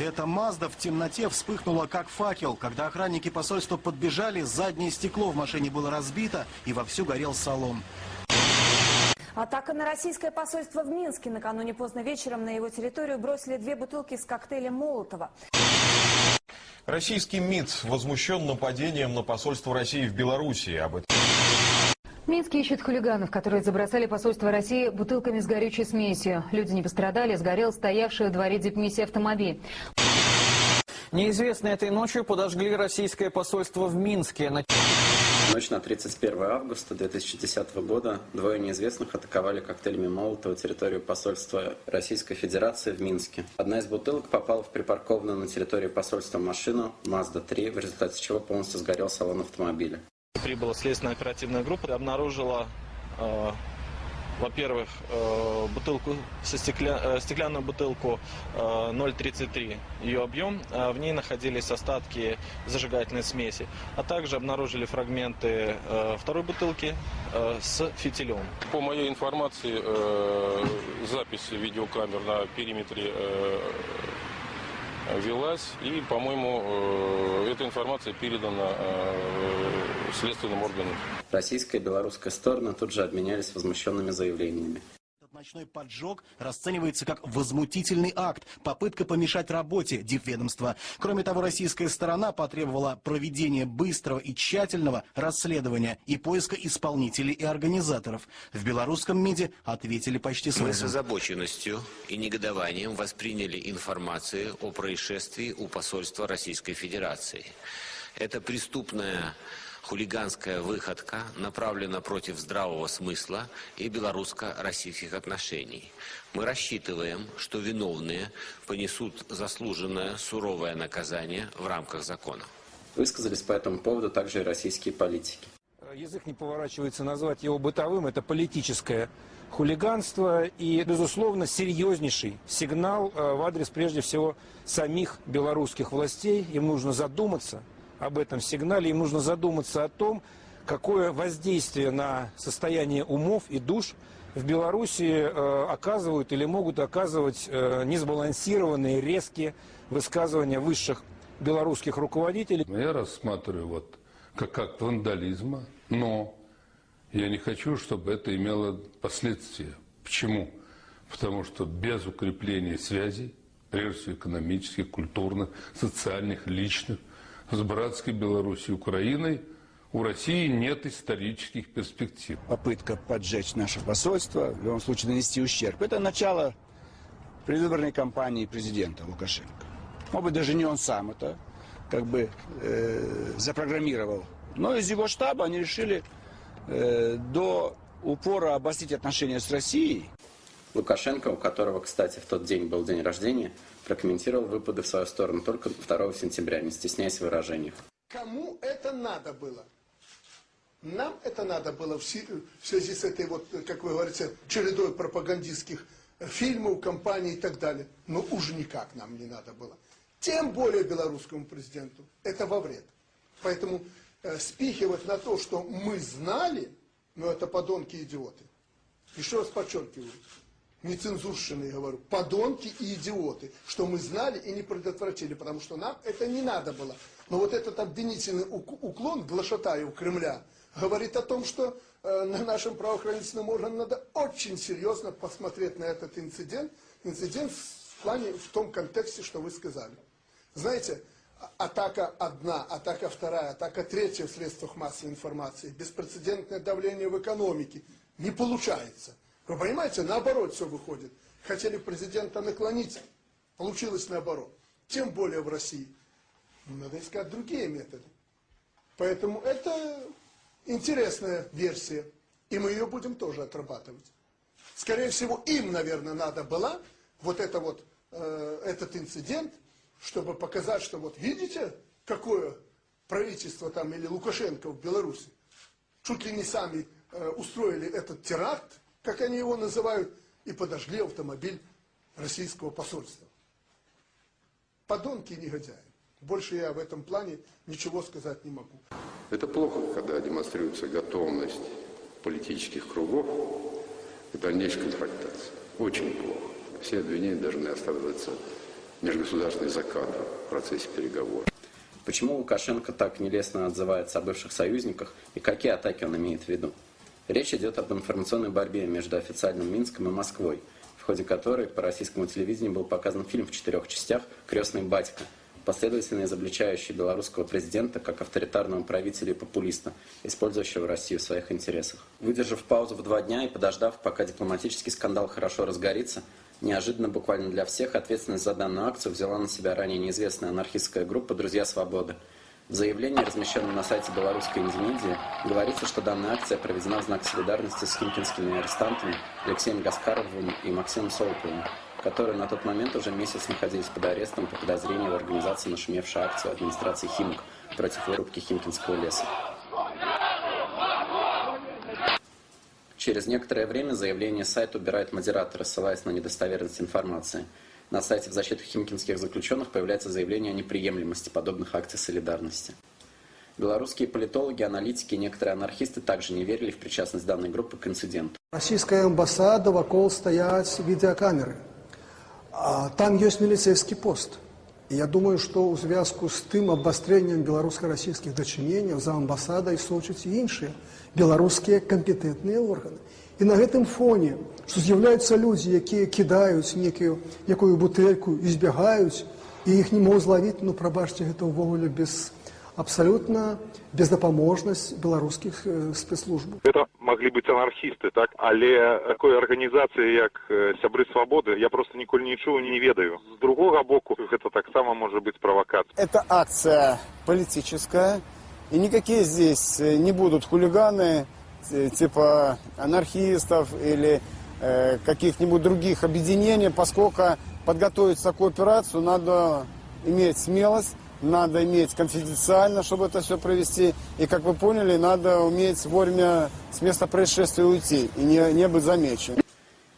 Эта Мазда в темноте вспыхнула как факел. Когда охранники посольства подбежали, заднее стекло в машине было разбито и вовсю горел салон. Атака на российское посольство в Минске. Накануне поздно вечером на его территорию бросили две бутылки с коктейлем Молотова. Российский МИД возмущен нападением на посольство России в Беларуси. Об этом Минск ищет хулиганов, которые забросали посольство России бутылками с горючей смесью. Люди не пострадали, сгорел стоявший в дворе дипмиссии автомобиль. Неизвестные этой ночью подожгли российское посольство в Минске. Ночь на 31 августа 2010 года двое неизвестных атаковали коктейлями Молотова территорию посольства Российской Федерации в Минске. Одна из бутылок попала в припаркованную на территории посольства машину Mazda-3, в результате чего полностью сгорел салон автомобиля. Прибыла следственная оперативная группа, обнаружила э, во-первых, э, бутылку, со стекля, э, стеклянную бутылку 0,33 э, ее объем, в ней находились остатки зажигательной смеси, а также обнаружили фрагменты второй бутылки с фитилем. По моей информации, запись видеокамер на периметре велась, и, по-моему, эта информация передана следственным органам. Российская и белорусская стороны тут же обменялись возмущенными заявлениями. Ночной поджог расценивается как возмутительный акт, попытка помешать работе дипведомства. Кроме того, российская сторона потребовала проведения быстрого и тщательного расследования и поиска исполнителей и организаторов. В белорусском МИДе ответили почти сразу. Мы с озабоченностью и негодованием восприняли информацию о происшествии у посольства Российской Федерации. Это преступная хулиганская выходка направлена против здравого смысла и белорусско-российских отношений. Мы рассчитываем, что виновные понесут заслуженное суровое наказание в рамках закона. Высказались по этому поводу также и российские политики. Язык не поворачивается назвать его бытовым, это политическое хулиганство и, безусловно, серьезнейший сигнал э, в адрес, прежде всего, самих белорусских властей. Им нужно задуматься – об этом сигнале, им нужно задуматься о том, какое воздействие на состояние умов и душ в Беларуси э, оказывают или могут оказывать э, несбалансированные, резкие высказывания высших белорусских руководителей. Я рассматриваю вот как акт вандализма, но я не хочу, чтобы это имело последствия. Почему? Потому что без укрепления связей, прежде всего экономических, культурных, социальных, личных, с братской Белоруссией, Украиной, у России нет исторических перспектив. Попытка поджечь наше посольство, в любом случае нанести ущерб, это начало предвыборной кампании президента Лукашенко. Может быть, даже не он сам это как бы э, запрограммировал. Но из его штаба они решили э, до упора обострить отношения с Россией. Лукашенко, у которого, кстати, в тот день был день рождения, прокомментировал выпады в свою сторону только 2 сентября, не стесняясь в выражениях. Кому это надо было? Нам это надо было в связи с этой, вот, как вы говорите, чередой пропагандистских фильмов, компаний и так далее. Но уж никак нам не надо было. Тем более белорусскому президенту. Это во вред. Поэтому э, спихивать на то, что мы знали, ну это подонки-идиоты. Еще раз подчеркиваю, нецензурщины, говорю, подонки и идиоты, что мы знали и не предотвратили, потому что нам это не надо было. Но вот этот обвинительный уклон Глашатаева Кремля говорит о том, что э, на нашим правоохранительным органам надо очень серьезно посмотреть на этот инцидент, инцидент в плане, в том контексте, что вы сказали. Знаете, а, атака одна, атака вторая, атака третья в средствах массовой информации, беспрецедентное давление в экономике, не получается. Вы понимаете, наоборот все выходит. Хотели президента наклонить, получилось наоборот. Тем более в России. Надо искать другие методы. Поэтому это интересная версия. И мы ее будем тоже отрабатывать. Скорее всего, им, наверное, надо было вот, это вот э, этот инцидент, чтобы показать, что вот видите, какое правительство там или Лукашенко в Беларуси. Чуть ли не сами э, устроили этот теракт, как они его называют, и подожгли автомобиль российского посольства. Подонки и негодяи. Больше я в этом плане ничего сказать не могу. Это плохо, когда демонстрируется готовность политических кругов к дальнейшей конфронтации. Очень плохо. Все обвинения должны оставаться межгосударственных закатов в процессе переговоров. Почему Лукашенко так нелестно отзывается о бывших союзниках и какие атаки он имеет в виду? Речь идет об информационной борьбе между официальным Минском и Москвой, в ходе которой по российскому телевидению был показан фильм в четырех частях «Крестный батька», последовательно изобличающий белорусского президента как авторитарного правителя и популиста, использующего Россию в своих интересах. Выдержав паузу в два дня и подождав, пока дипломатический скандал хорошо разгорится, неожиданно буквально для всех ответственность за данную акцию взяла на себя ранее неизвестная анархистская группа «Друзья свободы». В заявлении, размещенном на сайте белорусской Индонезии, говорится, что данная акция проведена в знак солидарности с химкинскими арестантами Алексеем Гаскаровым и Максимом Солоповым, которые на тот момент уже месяц находились под арестом по подозрению в организации нашумевшей акции администрации Химок против вырубки Химкинского леса. Через некоторое время заявление сайта убирает модератор, ссылаясь на недостоверность информации На сайте в защиту химкинских заключенных появляется заявление о неприемлемости подобных акций солидарности. Белорусские политологи, аналитики и некоторые анархисты также не верили в причастность данной группы к инциденту. Российская амбассада, вокруг стоят видеокамеры. А там есть милицейский пост. И я думаю, что у зв'язку з тим обостренням белорусско-российских дочинений за амбасадой сочаць і іншыя беларускія кампетэнтныя органы. І на гэтым фоне, што з'яўляюцца людзі, якія кідаюць некую якую бутэльку і збягаюць, і іх не могуць злавіць, ну прабачце, гэта ўвогуле без абсалютна бездапаможнасць беларускіх э, спецслужбаў. Это могли быть анархисты, так? Але такой организации, як э, Сябры Свободы, я просто ніколі нічого не ведаю. С другого боку, это так само может быть провокацией. Это акция политическая, и никакие здесь э, не будут хулиганы, типа анархистов или э, каких-нибудь других объединений, поскольку подготовить такую операцию надо иметь смелость, надо иметь конфиденциально, чтобы это все провести. И, как вы поняли, надо уметь вовремя с места происшествия уйти и не, не быть замеченным.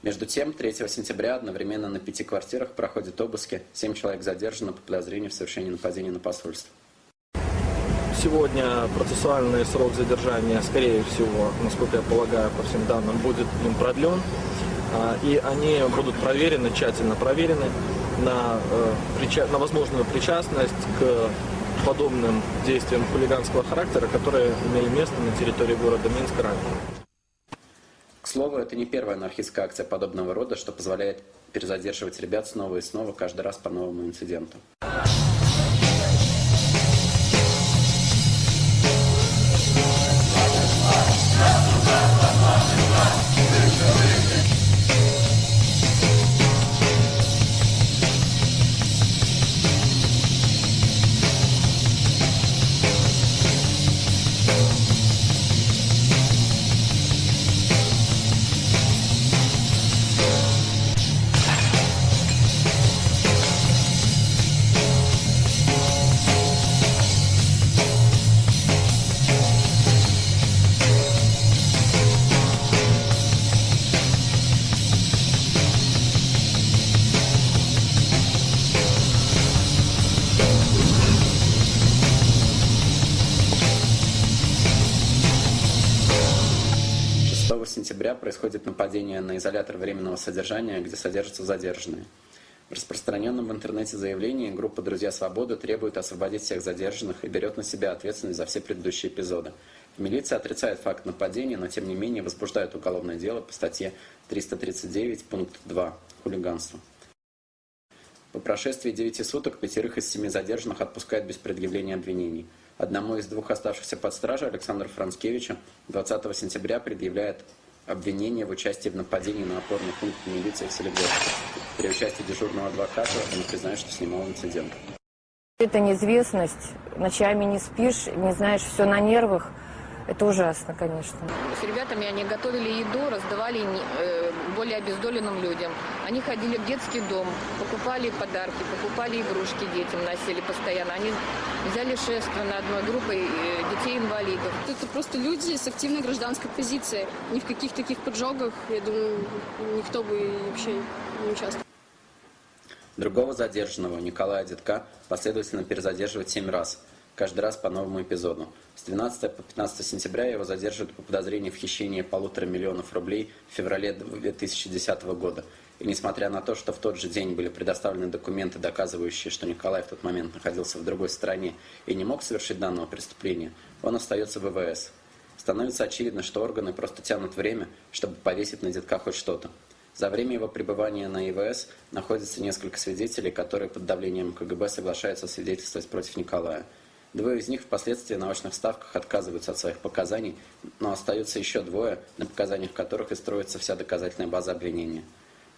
Между тем, 3 сентября одновременно на пяти квартирах проходят обыски. Семь человек задержаны по подозрению в совершении нападения на посольство. Сегодня процессуальный срок задержания, скорее всего, насколько я полагаю, по всем данным, будет им продлен. А, и они будут проверены, тщательно проверены на, э, на возможную причастность к подобным действиям хулиганского характера, которые имели место на территории города Минска ранее. К слову, это не первая анархистская акция подобного рода, что позволяет перезадерживать ребят снова и снова, каждый раз по новому инциденту. Происходит нападение на изолятор временного содержания, где содержатся задержанные. В распространенном в интернете заявлении группа «Друзья Свободы» требует освободить всех задержанных и берет на себя ответственность за все предыдущие эпизоды. Милиция отрицает факт нападения, но тем не менее возбуждает уголовное дело по статье 339, пункт 2 «Хулиганство». По прошествии 9 суток пятерых из семи задержанных отпускают без предъявления обвинений. Одному из двух оставшихся под стражей, Александру Францкевичу, 20 сентября предъявляет обвинение в участии в нападении на опорный пункт милиции в Солигорске. При участии дежурного адвоката он признает, что снимал инцидент. Это неизвестность, ночами не спишь, не знаешь, все на нервах. Это ужасно, конечно. С ребятами они готовили еду, раздавали э, более обездоленным людям. Они ходили в детский дом, покупали подарки, покупали игрушки детям, носили постоянно. Они взяли шество на одной группой э, детей-инвалидов. Это просто люди с активной гражданской позицией. Ни в каких таких поджогах, я думаю, никто бы вообще не участвовал. Другого задержанного, Николая Детка, последовательно перезадерживают семь раз. Каждый раз по новому эпизоду. С 12 по 15 сентября его задерживают по подозрению в хищении полутора миллионов рублей в феврале 2010 года. И несмотря на то, что в тот же день были предоставлены документы, доказывающие, что Николай в тот момент находился в другой стране и не мог совершить данного преступления, он остается в ВВС. Становится очевидно, что органы просто тянут время, чтобы повесить на детка хоть что-то. За время его пребывания на ИВС находится несколько свидетелей, которые под давлением КГБ соглашаются свидетельствовать против Николая. Двое из них впоследствии на очных ставках отказываются от своих показаний, но остаются еще двое, на показаниях которых и строится вся доказательная база обвинения.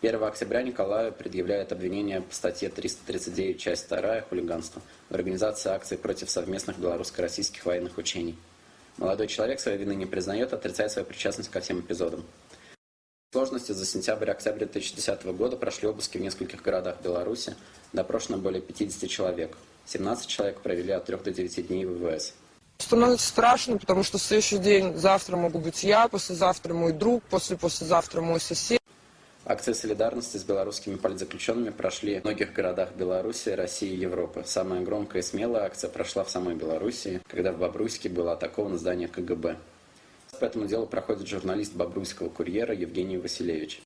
1 октября Николаю предъявляют обвинение по статье 339, часть 2, хулиганство, в организации акций против совместных белорусско-российских военных учений. Молодой человек своей вины не признает, отрицает свою причастность ко всем эпизодам. В сложности за сентябрь-октябрь 2010 года прошли обыски в нескольких городах Беларуси, допрошено более 50 человек. 17 человек провели от 3 до 9 дней в ВВС. Становится страшно, потому что следующий день, завтра могу быть я, послезавтра мой друг, после-послезавтра мой сосед. Акции солидарности с белорусскими политзаключенными прошли в многих городах Беларуси, России и Европы. Самая громкая и смелая акция прошла в самой Белоруссии, когда в Бобруйске было атаковано здание КГБ. По этому делу проходит журналист Бобруйского курьера Евгений Василевич.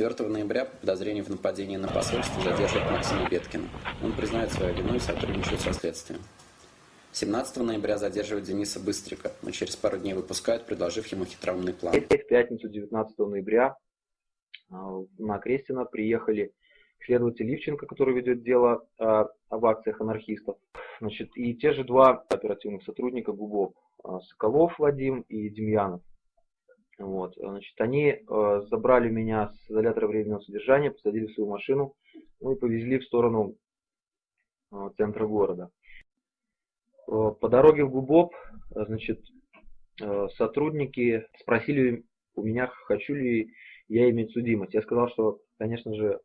4 ноября по подозрению в нападении на посольство задерживают Максима Беткина. Он признает свою вину и сотрудничает со следствием. 17 ноября задерживают Дениса Быстрика, но через пару дней выпускают, предложив ему хитроумный план. В пятницу 19 ноября а, на Крестина приехали следователь Ливченко, который ведет дело а, об акциях анархистов. Значит, и те же два оперативных сотрудника ГУБОП, а, Соколов Вадим и Демьянов. Вот, значит, они э, забрали меня с изолятора временного содержания, посадили в свою машину, ну и повезли в сторону э, центра города. Э, по дороге в Губоп, э, значит, э, сотрудники спросили у меня, хочу ли я иметь судимость. Я сказал, что, конечно же,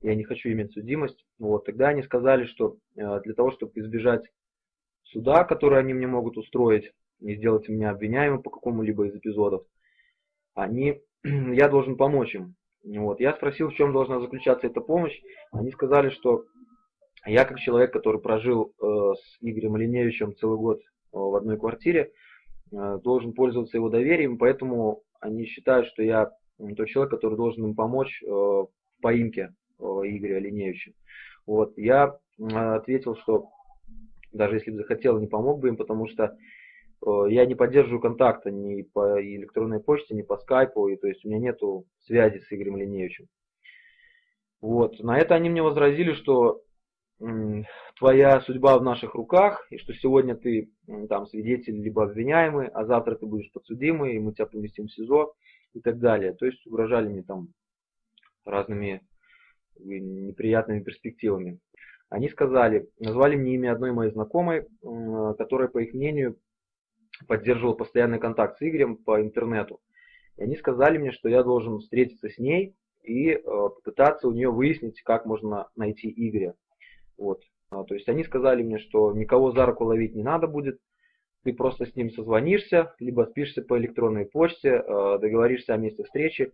я не хочу иметь судимость. Вот, тогда они сказали, что э, для того, чтобы избежать суда, который они мне могут устроить, и сделать меня обвиняемым по какому-либо из эпизодов, они, я должен помочь им. Вот. Я спросил, в чем должна заключаться эта помощь. Они сказали, что я как человек, который прожил э, с Игорем Линевичем целый год э, в одной квартире, э, должен пользоваться его доверием, поэтому они считают, что я тот человек, который должен им помочь э, в поимке э, Игоря Линевича. Вот. Я э, ответил, что даже если бы захотел, не помог бы им, потому что я не поддерживаю контакта ни по электронной почте, ни по скайпу, и, то есть у меня нету связи с Игорем Линеевичем. Вот. На это они мне возразили, что твоя судьба в наших руках, и что сегодня ты там свидетель либо обвиняемый, а завтра ты будешь подсудимый, и мы тебя поместим в СИЗО и так далее. То есть угрожали мне там разными неприятными перспективами. Они сказали, назвали мне имя одной моей знакомой, которая, по их мнению, поддерживал постоянный контакт с Игорем по интернету. И они сказали мне, что я должен встретиться с ней и э, попытаться у нее выяснить, как можно найти Игоря. Вот. А, то есть они сказали мне, что никого за руку ловить не надо будет, ты просто с ним созвонишься, либо спишься по электронной почте, э, договоришься о месте встречи,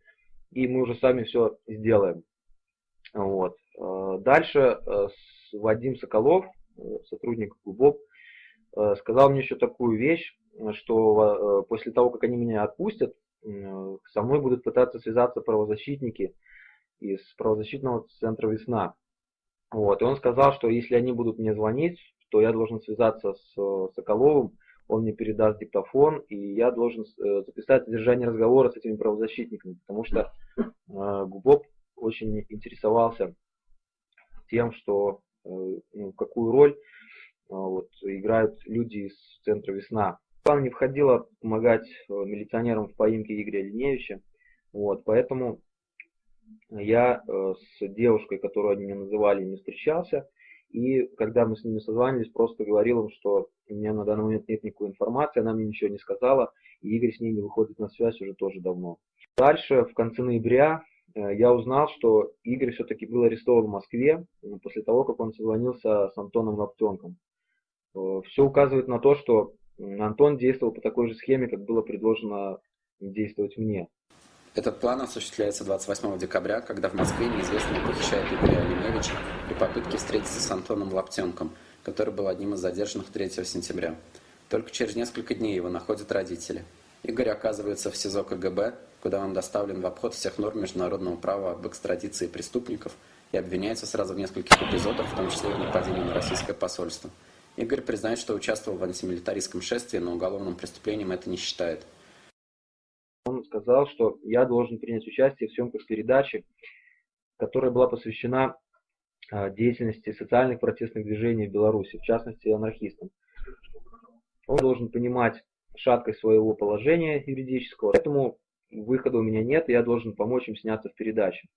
и мы уже сами все сделаем. Вот. Э, дальше э, Вадим Соколов, э, сотрудник ГУБОП, э, сказал мне еще такую вещь, что э, после того, как они меня отпустят, со мной будут пытаться связаться правозащитники из правозащитного центра «Весна». Вот. И он сказал, что если они будут мне звонить, то я должен связаться с Соколовым, он мне передаст диктофон, и я должен э, записать содержание разговора с этими правозащитниками, потому что э, Губоп очень интересовался тем, что э, ну, какую роль э, вот, играют люди из центра «Весна». План не входило помогать э, милиционерам в поимке Игоря Линевича, вот, поэтому я э, с девушкой, которую они мне называли, не встречался, и когда мы с ними созванивались, просто говорил им, что у меня на данный момент нет никакой информации, она мне ничего не сказала, и Игорь с ней не выходит на связь уже тоже давно. Дальше, в конце ноября, э, я узнал, что Игорь все-таки был арестован в Москве после того, как он созвонился с Антоном Лаптенком. Все указывает на то, что Антон действовал по такой же схеме, как было предложено действовать мне. Этот план осуществляется 28 декабря, когда в Москве неизвестный похищает Игоря Алимевича при попытке встретиться с Антоном Лаптенком, который был одним из задержанных 3 сентября. Только через несколько дней его находят родители. Игорь оказывается в СИЗО КГБ, куда он доставлен в обход всех норм международного права об экстрадиции преступников и обвиняется сразу в нескольких эпизодах, в том числе в нападении на российское посольство. Игорь признает, что участвовал в антимилитаристском шествии, но уголовным преступлением это не считает. Он сказал, что я должен принять участие в съемках передачи, которая была посвящена а, деятельности социальных протестных движений в Беларуси, в частности анархистам. Он должен понимать шаткость своего положения юридического, поэтому выхода у меня нет, я должен помочь им сняться в передаче.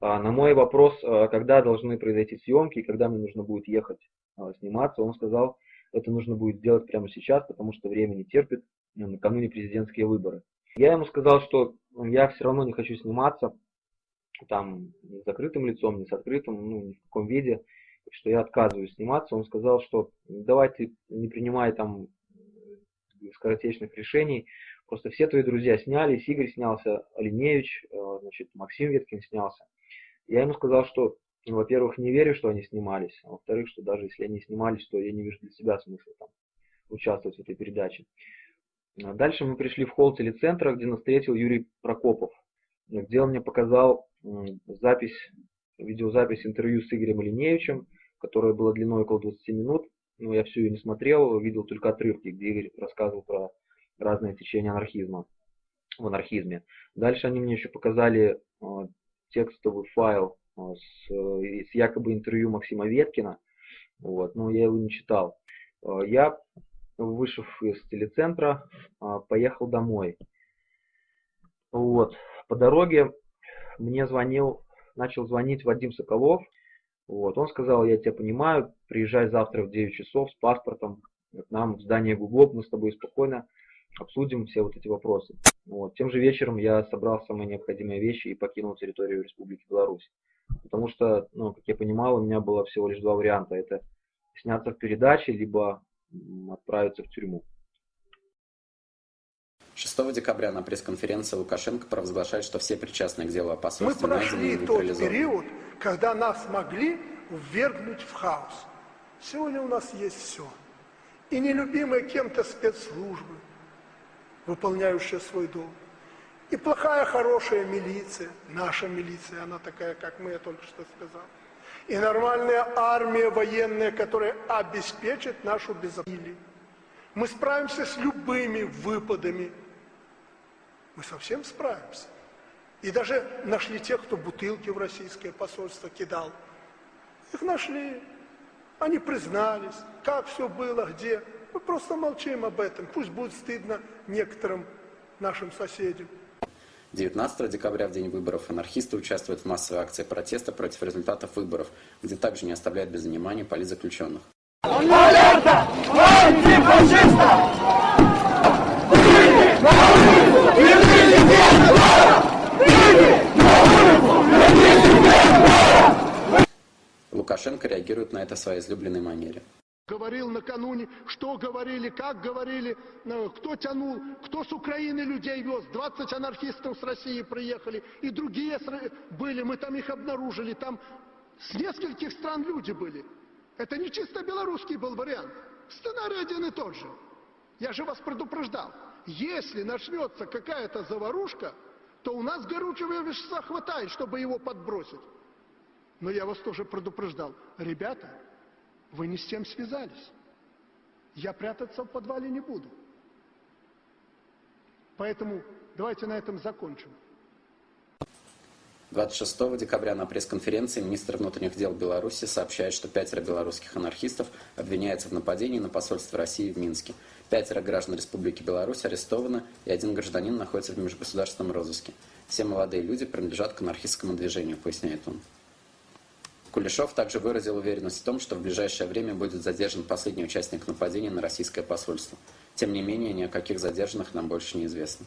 А на мой вопрос, а, когда должны произойти съемки и когда мне нужно будет ехать сниматься, он сказал, это нужно будет сделать прямо сейчас, потому что время не терпит, накануне президентские выборы. Я ему сказал, что я все равно не хочу сниматься, там, с закрытым лицом, ни с открытым, ну, ни в каком виде, что я отказываюсь сниматься. Он сказал, что давайте не принимай там скоротечных решений, просто все твои друзья снялись, Игорь снялся, Оленевич, э, значит, Максим Веткин снялся. Я ему сказал, что, ну, во-первых, не верю, что они снимались, а во-вторых, что даже если они снимались, то я не вижу для себя смысла там участвовать в этой передаче. А дальше мы пришли в холл телецентра, где нас встретил Юрий Прокопов, где он мне показал запись, видеозапись интервью с Игорем Ильиневичем, которая была длиной около 20 минут. Но я всю ее не смотрел, видел только отрывки, где Игорь рассказывал про разные течения анархизма в анархизме. Дальше они мне еще показали э, текстовый файл с, э, с якобы интервью Максима Веткина, вот, но я его не читал. Я вышел из телецентра, а, поехал домой. Вот. По дороге мне звонил, начал звонить Вадим Соколов. Вот. Он сказал, я тебя понимаю, приезжай завтра в 9 часов с паспортом к нам в здание Гуглов, мы с тобой спокойно обсудим все вот эти вопросы. Вот. Тем же вечером я собрал самые необходимые вещи и покинул территорию Республики Беларусь. Потому что, ну, как я понимал, у меня было всего лишь два варианта. Это сняться в передаче, либо отправиться в тюрьму. 6 декабря на пресс-конференции Лукашенко провозглашает, что все причастные к делу о посольстве Мы прошли тот период, когда нас могли ввергнуть в хаос. Сегодня у нас есть все. И нелюбимые кем-то спецслужбы, выполняющие свой долг. И плохая, хорошая милиция, наша милиция, она такая, как мы, я только что сказал и нормальная армия военная, которая обеспечит нашу безопасность. Мы справимся с любыми выпадами. Мы совсем справимся. И даже нашли тех, кто бутылки в российское посольство кидал. Их нашли. Они признались, как все было, где. Мы просто молчим об этом. Пусть будет стыдно некоторым нашим соседям. 19 декабря, в день выборов, анархисты участвуют в массовой акции протеста против результатов выборов, где также не оставляют без внимания политзаключенных. Лукашенко реагирует на это в своей излюбленной манере. Говорил накануне, что говорили, как говорили, э, кто тянул, кто с Украины людей вез. 20 анархистов с России приехали, и другие были, мы там их обнаружили, там с нескольких стран люди были. Это не чисто белорусский был вариант. Сценарий один и тот же. Я же вас предупреждал. Если начнется какая-то заварушка, то у нас горючего вещества хватает, чтобы его подбросить. Но я вас тоже предупреждал. Ребята, вы не с тем связались. я прятаться в подвале не буду. Поэтому давайте на этом закончим. 26 декабря на пресс-конференции министр внутренних дел Беларуси сообщает, что пятеро белорусских анархистов обвиняются в нападении на посольство России в Минске. Пятеро граждан Республики Беларусь арестованы, и один гражданин находится в межгосударственном розыске. Все молодые люди принадлежат к анархистскому движению, поясняет он. Кулешов также выразил уверенность в том, что в ближайшее время будет задержан последний участник нападения на российское посольство. Тем не менее, ни о каких задержанных нам больше не известно.